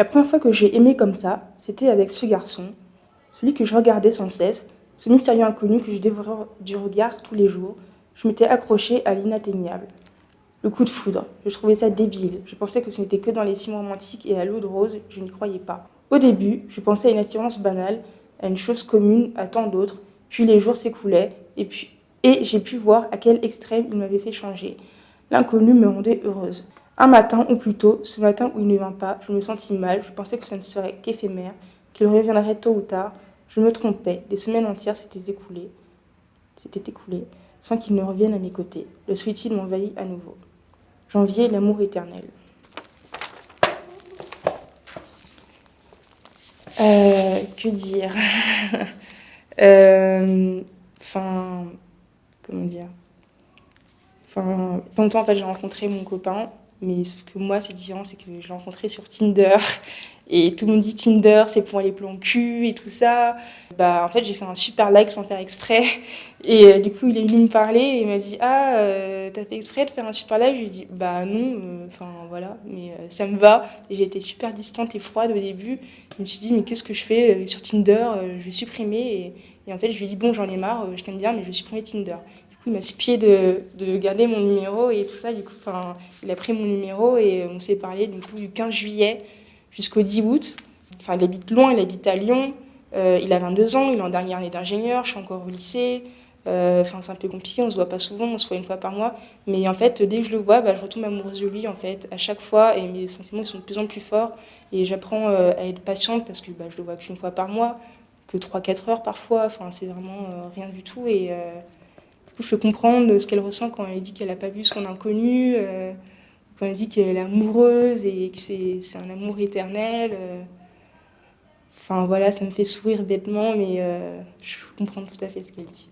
La première fois que j'ai aimé comme ça, c'était avec ce garçon, celui que je regardais sans cesse, ce mystérieux inconnu que je dévorais du regard tous les jours. Je m'étais accrochée à l'inatteignable. Le coup de foudre, je trouvais ça débile. Je pensais que ce n'était que dans les films romantiques et à l'eau de rose, je n'y croyais pas. Au début, je pensais à une attirance banale, à une chose commune à tant d'autres, puis les jours s'écoulaient, et, puis, et j'ai pu voir à quel extrême il m'avait fait changer. L'inconnu me rendait heureuse. Un matin, ou plutôt, ce matin où il ne vint pas, je me sentis mal, je pensais que ça ne serait qu'éphémère, qu'il reviendrait tôt ou tard. Je me trompais, des semaines entières s'étaient écoulées, s'étaient écoulées, sans qu'il ne revienne à mes côtés. Le suicide m'envahit à nouveau. Janvier, l'amour éternel. Euh, que dire? Euh, comment dire? Enfin, longtemps, en fait, j'ai rencontré mon copain, mais sauf que moi, c'est différent, c'est que je l'ai rencontré sur Tinder. Et tout le monde dit Tinder, c'est pour les plans cul et tout ça. Bah, en fait, j'ai fait un super like sans faire exprès. Et euh, du coup, il est venu me parler et il m'a dit Ah, euh, t'as fait exprès de faire un super like? Je lui ai dit Bah non, euh, enfin voilà, mais ça me va. J'ai été super distante et froide au début. Je me suis dit Mais qu'est-ce que je fais sur Tinder Je vais supprimer. Et, en fait, je lui ai dit Bon, j'en ai marre, je t'aime bien, mais je vais supprimer Tinder. Il m'a supplié de, de garder mon numéro et tout ça. Du coup, il a pris mon numéro et on s'est parlé du coup du 15 juillet jusqu'au 10 août. Enfin, il habite loin, il habite à Lyon. Euh, il a 22 ans, il est en dernière année d'ingénieur, je suis encore au lycée. Euh, c'est un peu compliqué, on se voit pas souvent, on se voit une fois par mois. Mais en fait, dès que je le vois, bah, je retombe amoureuse de lui en fait, à chaque fois, et mes sentiments sont de plus en plus forts. Et j'apprends euh, à être patiente parce que bah, je le vois qu'une fois par mois, que 3-4 heures parfois. Enfin, c'est vraiment rien du tout. Et je peux comprendre ce qu'elle ressent quand elle dit qu'elle n'a pas vu son inconnu quand elle dit qu'elle est amoureuse et que c'est un amour éternel. Euh, enfin voilà, ça me fait sourire bêtement, mais euh, je comprends tout à fait ce qu'elle dit.